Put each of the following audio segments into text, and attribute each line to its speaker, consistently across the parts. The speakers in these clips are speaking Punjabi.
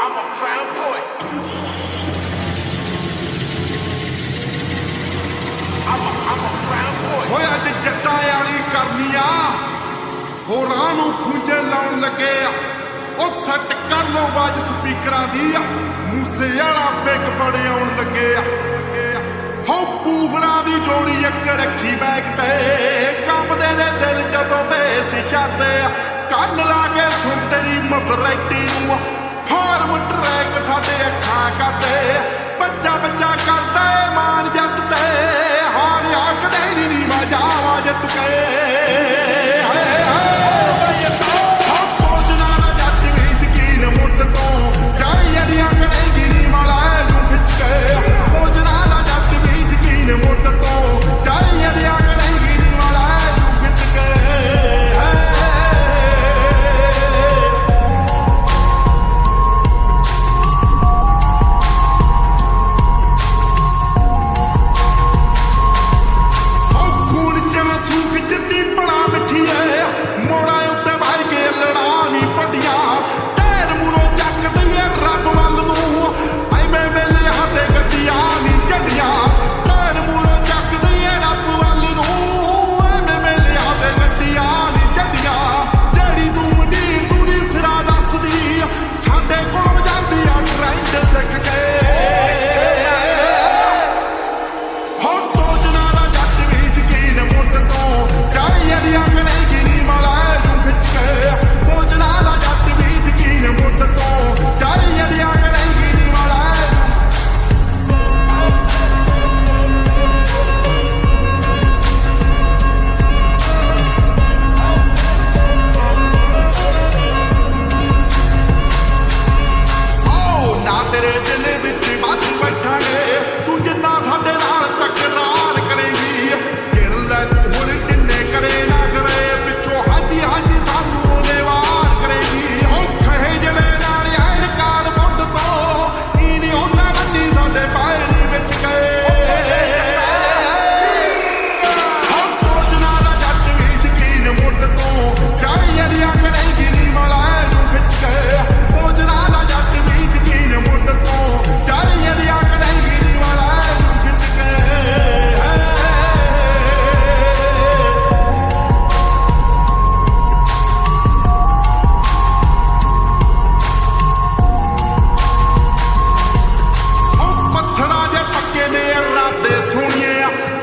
Speaker 1: I'm a proud boy. I'm a, I'm a proud boy.
Speaker 2: ਓਏ ਅੱਜ ਜੱਟਾਂ ਵਾਲੀ ਕਰਨੀ ਆ। ਹੋਰਾਂ ਨੂੰ ਖੁੰਝੇ ਲਾਉਣ ਲੱਗੇ ਆ। ਉਹ ਸੱਟ ਕਰ ਲੋ ਬਾਜ ਸਪੀਕਰਾਂ ਦੀ ਆ। ਮੂਸੇ ਵਾਲਾ ਬਿਗ ਬੜੇ ਆਉਣ ਲੱਗੇ ਆ। ਹੋ ਪੂਗਣਾ ਦੀ ਜੋੜੀ ਇੱਕ ਰੱਖੀ ਬੈਗ ਤੇ। ਕੰਬਦੇ ਨੇ ਦਿਲ ਜਦੋਂ ਮੈਂ ਸੀ ਜਾਂਦੇ ਆ। ਕੰਨ ਲਾ ਕੇ ਸੁਣ ਤੇਰੀ ਮਸਰੈਟੀ ਨੂੰ ਫਾਰਮ ਟਰੈਕ ਸਾਡੇ ਅੱਖਾਂ ਕਰਦੇ ਬੱਚਾ ਬੱਚਾ ਕਰਦੇ Delivered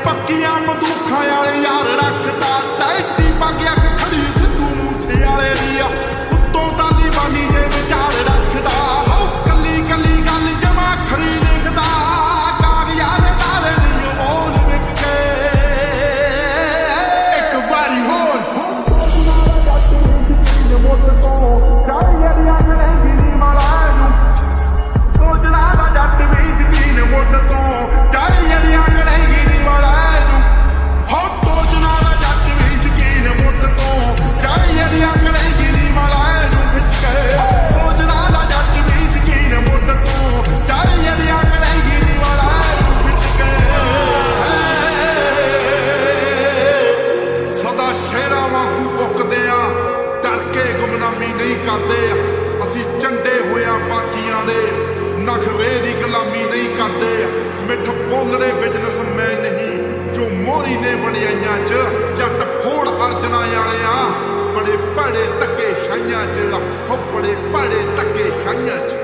Speaker 2: ਪੱਕੀਆਂ ਮਦੂਖਾਂ ਵਾਲੇ ਯਾਰ ਰੱਖਦਾ ਟੈਂਟੀ ਪਾ ਗਿਆ ਖੜੀ ਸਿੱਧੂ ਮੂਸੇ ਵਾਲੇ ਦੀ ਆ। ਨਖਰੇ ਦੀ ਗੁਲਾਮੀ ਨਹੀਂ ਕਰਦੇ। ਮਿੱਠ ਪੋਲੜੇ ਬਿਜ਼ਨਸਮੈਨ ਨਹੀਂ, ਜੋ ਮੋਰੀ ਨੇ ਵਡਿਆਈਆਂ 'ਚ ਜੱਟ ਫੋੜ ਅਰਜਣਾ ਵਾਲਿਆ। ਬੜੇ ਭੜੇ ਧੱਕੇ ਛਾਈਆਂ 'ਚ, ਲੱਖ ਬੜੇ ਭੜੇ ਧੱਕੇ ਛਾਈਆਂ 'ਚ।